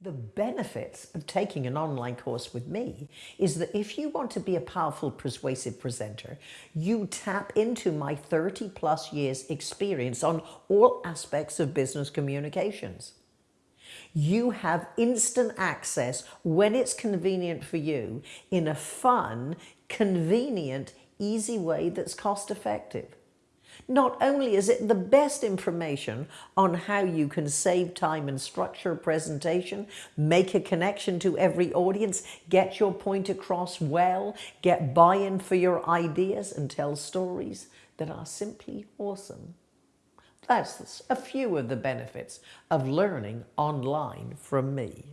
The benefits of taking an online course with me is that if you want to be a powerful, persuasive presenter, you tap into my 30 plus years experience on all aspects of business communications. You have instant access when it's convenient for you in a fun, convenient, easy way that's cost effective. Not only is it the best information on how you can save time and structure a presentation, make a connection to every audience, get your point across well, get buy-in for your ideas and tell stories that are simply awesome. That's a few of the benefits of learning online from me.